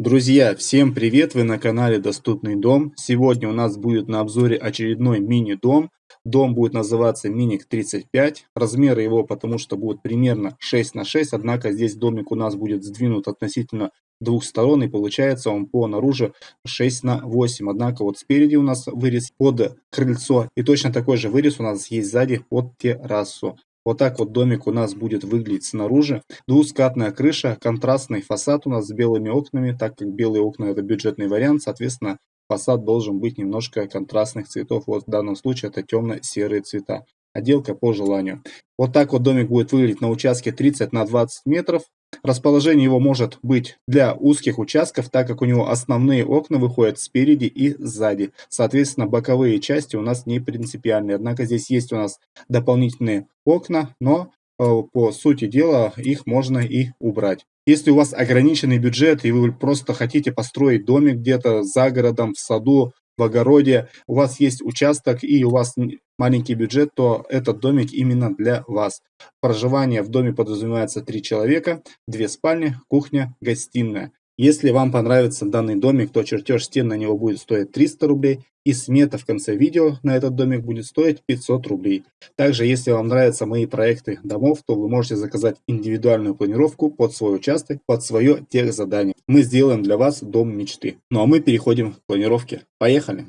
Друзья, всем привет! Вы на канале Доступный дом. Сегодня у нас будет на обзоре очередной мини-дом. Дом будет называться Миник 35. Размеры его потому что будут примерно 6 на 6, однако здесь домик у нас будет сдвинут относительно двух сторон и получается он по наружу 6 на 8. Однако вот спереди у нас вырез под крыльцо и точно такой же вырез у нас есть сзади под террасу. Вот так вот домик у нас будет выглядеть снаружи. Двускатная крыша, контрастный фасад у нас с белыми окнами, так как белые окна это бюджетный вариант, соответственно фасад должен быть немножко контрастных цветов. Вот в данном случае это темно-серые цвета. Отделка по желанию. Вот так вот домик будет выглядеть на участке 30 на 20 метров. Расположение его может быть для узких участков, так как у него основные окна выходят спереди и сзади. Соответственно, боковые части у нас не принципиальные. Однако здесь есть у нас дополнительные окна, но э, по сути дела их можно и убрать. Если у вас ограниченный бюджет и вы просто хотите построить домик где-то за городом, в саду, в огороде, у вас есть участок и у вас маленький бюджет, то этот домик именно для вас. Проживание в доме подразумевается три человека, две спальни, кухня, гостиная. Если вам понравится данный домик, то чертеж стен на него будет стоить 300 рублей и смета в конце видео на этот домик будет стоить 500 рублей. Также, если вам нравятся мои проекты домов, то вы можете заказать индивидуальную планировку под свой участок, под свое техзадание. Мы сделаем для вас дом мечты. Ну а мы переходим к планировке. Поехали!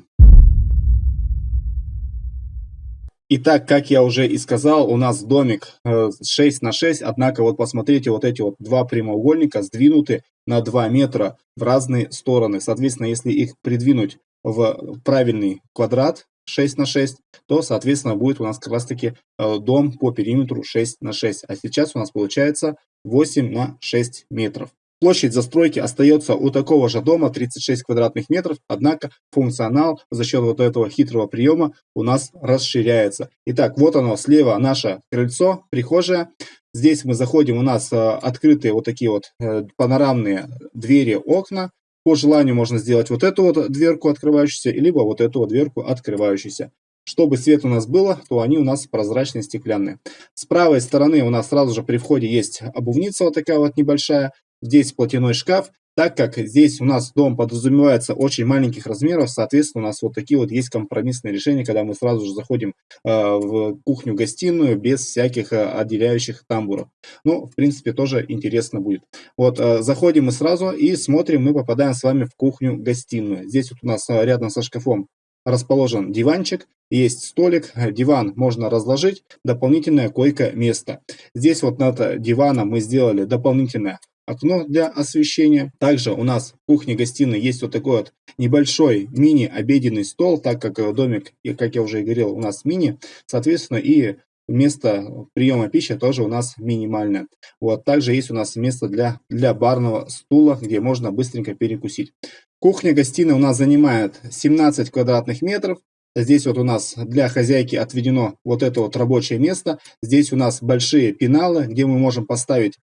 Итак, как я уже и сказал, у нас домик 6 э, на 6, однако вот посмотрите, вот эти вот два прямоугольника сдвинуты на 2 метра в разные стороны. Соответственно, если их придвинуть в правильный квадрат 6 на 6, то, соответственно, будет у нас как раз таки э, дом по периметру 6 на 6. А сейчас у нас получается 8 на 6 метров. Площадь застройки остается у такого же дома 36 квадратных метров, однако функционал за счет вот этого хитрого приема у нас расширяется. Итак, вот оно слева наше крыльцо, прихожая. Здесь мы заходим, у нас э, открытые вот такие вот э, панорамные двери, окна. По желанию можно сделать вот эту вот дверку открывающуюся, либо вот эту вот дверку открывающуюся. Чтобы свет у нас было, то они у нас прозрачные, стеклянные. С правой стороны у нас сразу же при входе есть обувница вот такая вот небольшая. Здесь платяной шкаф, так как здесь у нас дом подразумевается очень маленьких размеров, соответственно, у нас вот такие вот есть компромиссные решения, когда мы сразу же заходим э, в кухню-гостиную без всяких э, отделяющих тамбуров. Ну, в принципе, тоже интересно будет. Вот, э, заходим мы сразу и смотрим, мы попадаем с вами в кухню-гостиную. Здесь вот у нас э, рядом со шкафом расположен диванчик, есть столик, диван можно разложить, дополнительное койко-место. Здесь вот над диваном мы сделали дополнительное окно для освещения. Также у нас в кухне-гостиной есть вот такой вот небольшой мини-обеденный стол, так как домик, как я уже и говорил, у нас мини, соответственно, и место приема пищи тоже у нас минимальное. Вот, также есть у нас место для, для барного стула, где можно быстренько перекусить. Кухня-гостиная у нас занимает 17 квадратных метров. Здесь вот у нас для хозяйки отведено вот это вот рабочее место. Здесь у нас большие пеналы, где мы можем поставить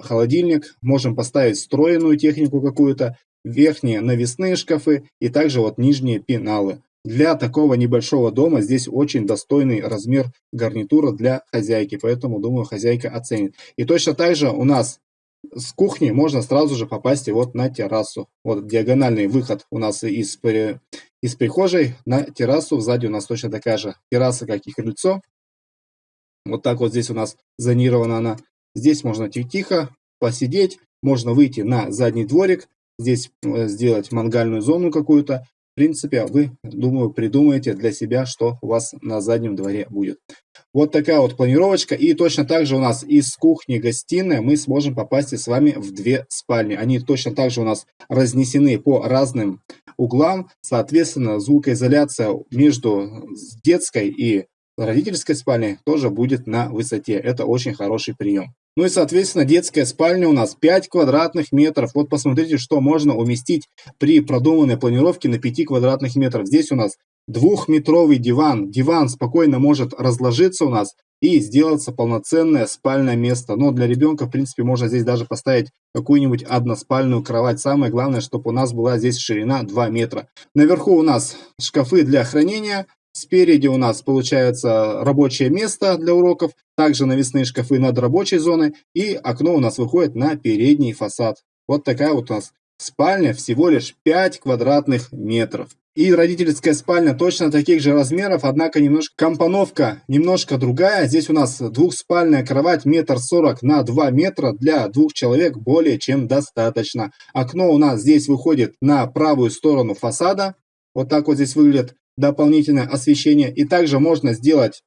холодильник, можем поставить встроенную технику какую-то, верхние навесные шкафы и также вот нижние пеналы. Для такого небольшого дома здесь очень достойный размер гарнитура для хозяйки, поэтому, думаю, хозяйка оценит. И точно так же у нас с кухни можно сразу же попасть и вот на террасу. Вот диагональный выход у нас из, из прихожей на террасу. Сзади у нас точно такая же терраса, как и крыльцо. Вот так вот здесь у нас зонирована она. Здесь можно тихо посидеть, можно выйти на задний дворик, здесь э, сделать мангальную зону какую-то. В принципе, вы, думаю, придумаете для себя, что у вас на заднем дворе будет. Вот такая вот планировочка. И точно так же у нас из кухни-гостиной мы сможем попасть с вами в две спальни. Они точно так же у нас разнесены по разным углам. Соответственно, звукоизоляция между детской и родительской спальней тоже будет на высоте. Это очень хороший прием. Ну и, соответственно, детская спальня у нас 5 квадратных метров. Вот посмотрите, что можно уместить при продуманной планировке на 5 квадратных метров. Здесь у нас двухметровый диван. Диван спокойно может разложиться у нас и сделаться полноценное спальное место. Но для ребенка, в принципе, можно здесь даже поставить какую-нибудь односпальную кровать. Самое главное, чтобы у нас была здесь ширина 2 метра. Наверху у нас шкафы для хранения, Спереди у нас получается рабочее место для уроков, также навесные шкафы над рабочей зоной и окно у нас выходит на передний фасад. Вот такая вот у нас спальня всего лишь 5 квадратных метров. И родительская спальня точно таких же размеров, однако немножко компоновка немножко другая. Здесь у нас двухспальная кровать метр сорок на 2 метра для двух человек более чем достаточно. Окно у нас здесь выходит на правую сторону фасада. Вот так вот здесь выглядит дополнительное освещение. И также можно сделать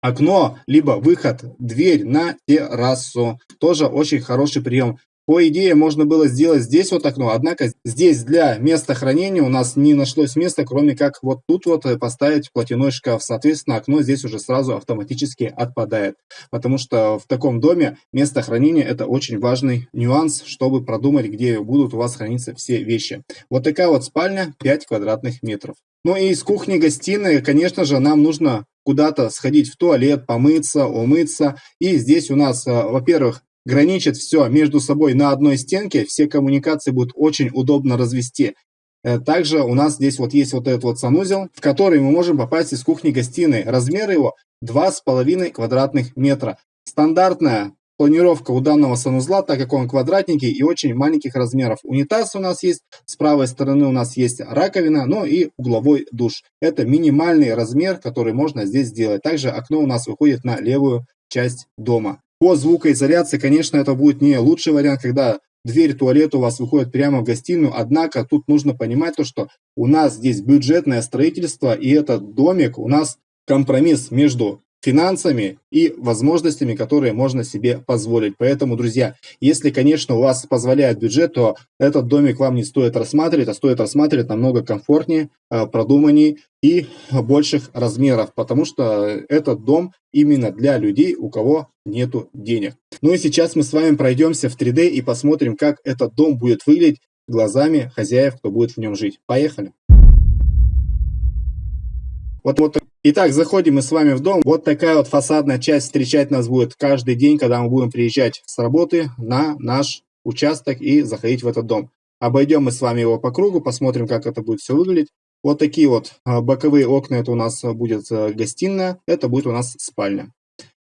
окно, либо выход, дверь на террасу. Тоже очень хороший прием. По идее, можно было сделать здесь вот окно, однако здесь для места хранения у нас не нашлось места, кроме как вот тут вот поставить платяной шкаф. Соответственно, окно здесь уже сразу автоматически отпадает, потому что в таком доме место хранения это очень важный нюанс, чтобы продумать, где будут у вас храниться все вещи. Вот такая вот спальня, 5 квадратных метров. Ну и из кухни-гостиной, конечно же, нам нужно куда-то сходить в туалет, помыться, умыться. И здесь у нас, э, во-первых, граничит все между собой на одной стенке, все коммуникации будут очень удобно развести. Э, также у нас здесь вот есть вот этот вот санузел, в который мы можем попасть из кухни-гостиной. Размер его 2,5 квадратных метра. Стандартная планировка у данного санузла, так как он квадратненький и очень маленьких размеров. Унитаз у нас есть, с правой стороны у нас есть раковина, ну и угловой душ. Это минимальный размер, который можно здесь сделать. Также окно у нас выходит на левую часть дома. По звукоизоляции, конечно, это будет не лучший вариант, когда дверь туалета у вас выходит прямо в гостиную, однако тут нужно понимать то, что у нас здесь бюджетное строительство, и этот домик у нас компромисс между финансами и возможностями, которые можно себе позволить. Поэтому, друзья, если, конечно, у вас позволяет бюджет, то этот домик вам не стоит рассматривать, а стоит рассматривать намного комфортнее, э, продуманнее и больших размеров, потому что этот дом именно для людей, у кого нету денег. Ну и сейчас мы с вами пройдемся в 3D и посмотрим, как этот дом будет выглядеть глазами хозяев, кто будет в нем жить. Поехали! Вот, вот Итак, заходим мы с вами в дом. Вот такая вот фасадная часть встречать нас будет каждый день, когда мы будем приезжать с работы на наш участок и заходить в этот дом. Обойдем мы с вами его по кругу, посмотрим, как это будет все выглядеть. Вот такие вот а, боковые окна, это у нас будет э, гостиная, это будет у нас спальня.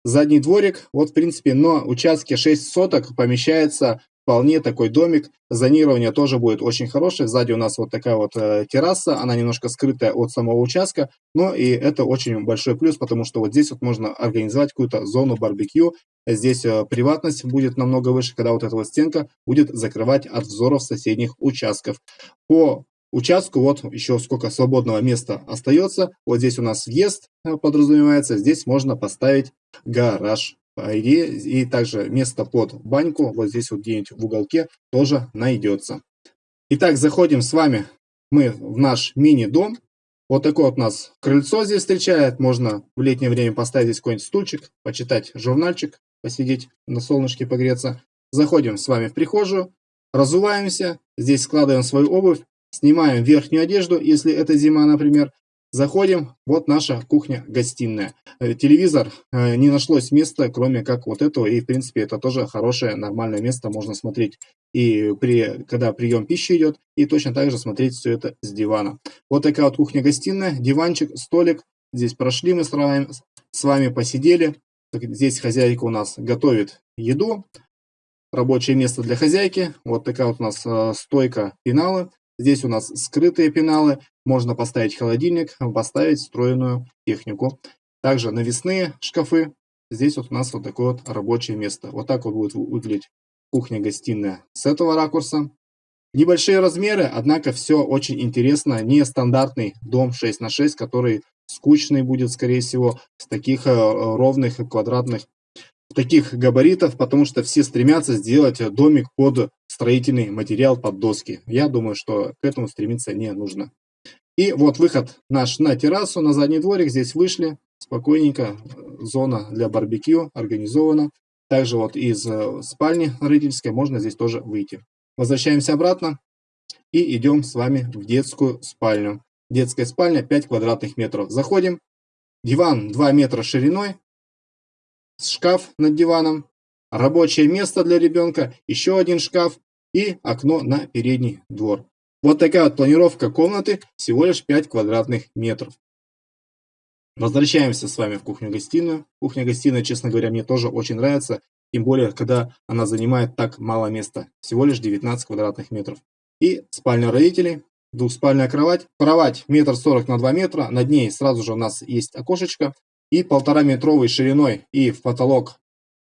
Задний дворик, вот в принципе на участке 6 соток помещается вполне такой домик. Зонирование тоже будет очень хорошее. Сзади у нас вот такая вот э, терраса, она немножко скрытая от самого участка, но и это очень большой плюс, потому что вот здесь вот можно организовать какую-то зону барбекю. Здесь э, приватность будет намного выше, когда вот эта вот стенка будет закрывать от взоров соседних участков. По участку вот еще сколько свободного места остается. Вот здесь у нас въезд э, подразумевается, здесь можно поставить гараж по идее, и также место под баньку, вот здесь вот где-нибудь в уголке, тоже найдется. Итак, заходим с вами мы в наш мини-дом. Вот такой вот у нас крыльцо здесь встречает. Можно в летнее время поставить здесь какой-нибудь стульчик, почитать журнальчик, посидеть на солнышке, погреться. Заходим с вами в прихожую, разуваемся, здесь складываем свою обувь, снимаем верхнюю одежду, если это зима, например, Заходим, вот наша кухня-гостиная. Э, телевизор, э, не нашлось места, кроме как вот этого, и в принципе это тоже хорошее, нормальное место, можно смотреть и при, когда прием пищи идет, и точно так же смотреть все это с дивана. Вот такая вот кухня-гостиная, диванчик, столик, здесь прошли мы с вами, с вами посидели, здесь хозяйка у нас готовит еду, рабочее место для хозяйки, вот такая вот у нас э, стойка пеналы, Здесь у нас скрытые пеналы, можно поставить холодильник, поставить встроенную технику. Также навесные шкафы. Здесь вот у нас вот такое вот рабочее место. Вот так вот будет выглядеть кухня-гостиная с этого ракурса. Небольшие размеры, однако все очень интересно. Не стандартный дом 6 на 6, который скучный будет, скорее всего, с таких э, ровных квадратных таких габаритов, потому что все стремятся сделать домик под строительный материал, под доски. Я думаю, что к этому стремиться не нужно. И вот выход наш на террасу, на задний дворик. Здесь вышли спокойненько. Зона для барбекю организована. Также вот из э, спальни родительской можно здесь тоже выйти. Возвращаемся обратно и идем с вами в детскую спальню. Детская спальня 5 квадратных метров. Заходим. Диван 2 метра шириной, шкаф над диваном, рабочее место для ребенка, еще один шкаф и окно на передний двор. Вот такая вот планировка комнаты, всего лишь 5 квадратных метров. Возвращаемся с вами в кухню-гостиную. Кухня-гостиная, честно говоря, мне тоже очень нравится, тем более, когда она занимает так мало места, всего лишь 19 квадратных метров. и спальня родителей, двухспальная кровать. Кровать метр сорок на 2 метра, над ней сразу же у нас есть окошечко и полтора метровой шириной и в потолок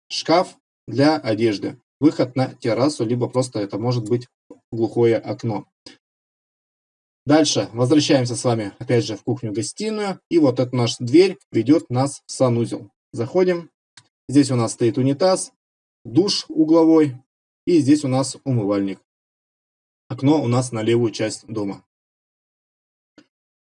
шкаф для одежды. Выход на террасу, либо просто это может быть глухое окно. Дальше возвращаемся с вами опять же в кухню-гостиную. И вот эта наша дверь ведет нас в санузел. Заходим. Здесь у нас стоит унитаз, душ угловой. И здесь у нас умывальник. Окно у нас на левую часть дома.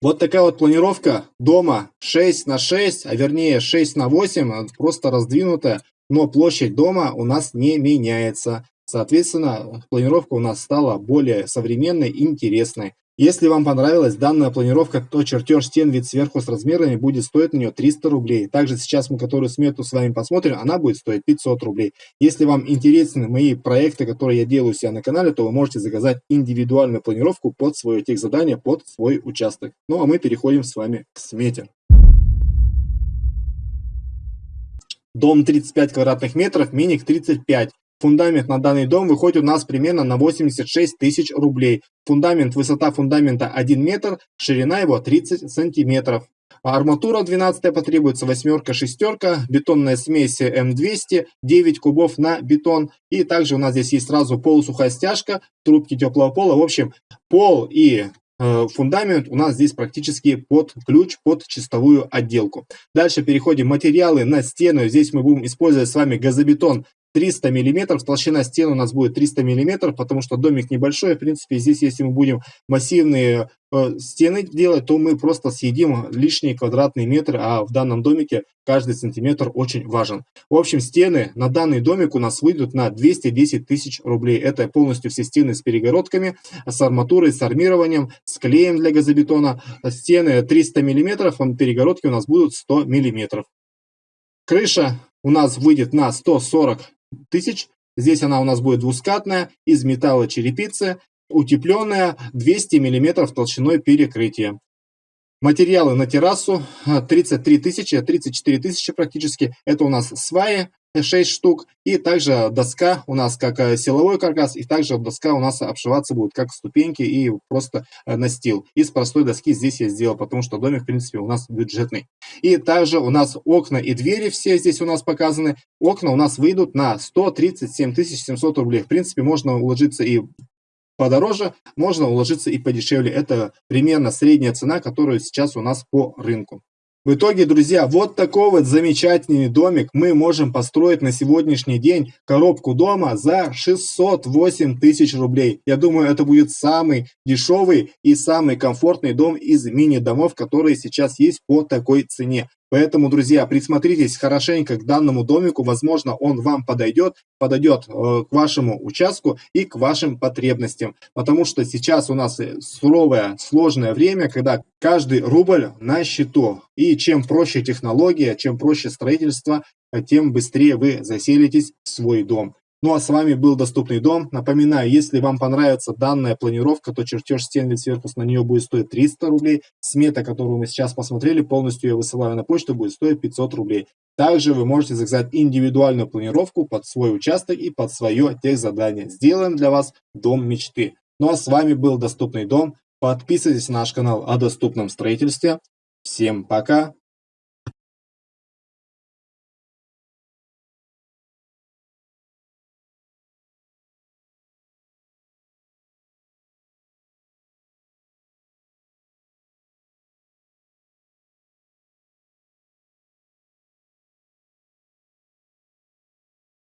Вот такая вот планировка дома 6 на 6, а вернее 6 на 8, просто раздвинутая, но площадь дома у нас не меняется. Соответственно, планировка у нас стала более современной и интересной. Если вам понравилась данная планировка, то чертеж стен вид сверху с размерами будет стоить на нее 300 рублей. Также сейчас мы которую смету с вами посмотрим, она будет стоить 500 рублей. Если вам интересны мои проекты, которые я делаю у себя на канале, то вы можете заказать индивидуальную планировку под свое техзадание, под свой участок. Ну а мы переходим с вами к смете. Дом 35 квадратных метров, миник 35. Фундамент на данный дом выходит у нас примерно на 86 тысяч рублей. Фундамент, высота фундамента 1 метр, ширина его 30 сантиметров. Арматура 12 потребуется, восьмерка, шестерка, бетонная смесь М200, 9 кубов на бетон. И также у нас здесь есть сразу полусухая стяжка, трубки теплого пола. В общем, пол и э, фундамент у нас здесь практически под ключ, под чистовую отделку. Дальше переходим материалы на стену. Здесь мы будем использовать с вами газобетон 300 миллиметров, толщина стены у нас будет 300 миллиметров, потому что домик небольшой, в принципе, здесь, если мы будем массивные э, стены делать, то мы просто съедим лишние квадратные метры, а в данном домике каждый сантиметр очень важен. В общем, стены на данный домик у нас выйдут на 210 тысяч рублей. Это полностью все стены с перегородками, с арматурой, с армированием, с клеем для газобетона. Стены 300 миллиметров, перегородки у нас будут 100 миллиметров. Крыша у нас выйдет на 140 тысяч. Здесь она у нас будет двускатная, из металла черепицы, утепленная, 200 мм толщиной перекрытия. Материалы на террасу 33 тысячи, 34 тысячи практически. Это у нас сваи 6 штук. И также доска у нас как э, силовой каркас, и также доска у нас обшиваться будет как ступеньки и просто э, настил. Из простой доски здесь я сделал, потому что домик, в принципе, у нас бюджетный. И также у нас окна и двери все здесь у нас показаны. Окна у нас выйдут на 137 700 рублей. В принципе, можно уложиться и подороже, можно уложиться и подешевле. Это примерно средняя цена, которая сейчас у нас по рынку. В итоге, друзья, вот такой вот замечательный домик мы можем построить на сегодняшний день коробку дома за 608 тысяч рублей. Я думаю, это будет самый дешевый и самый комфортный дом из мини-домов, которые сейчас есть по такой цене. Поэтому, друзья, присмотритесь хорошенько к данному домику, возможно, он вам подойдет, подойдет э, к вашему участку и к вашим потребностям. Потому что сейчас у нас э, суровое, сложное время, когда каждый рубль на счету. И чем проще технология, чем проще строительство, тем быстрее вы заселитесь в свой дом. Ну а с вами был Доступный дом. Напоминаю, если вам понравится данная планировка, то чертеж стен вид сверху на нее будет стоить 300 рублей. Смета, которую мы сейчас посмотрели, полностью я высылаю на почту, будет стоить 500 рублей. Также вы можете заказать индивидуальную планировку под свой участок и под свое техзадание. Сделаем для вас дом мечты. Ну а с вами был Доступный дом. Подписывайтесь на наш канал о доступном строительстве. Всем пока!